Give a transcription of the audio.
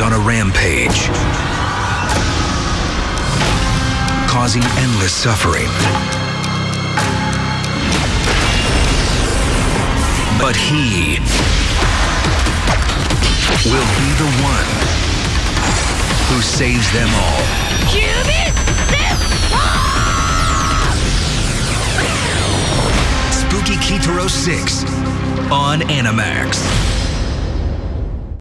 on a rampage, causing endless suffering. But he will be the one who saves them all. Spooky Kitaro 6 on Animax.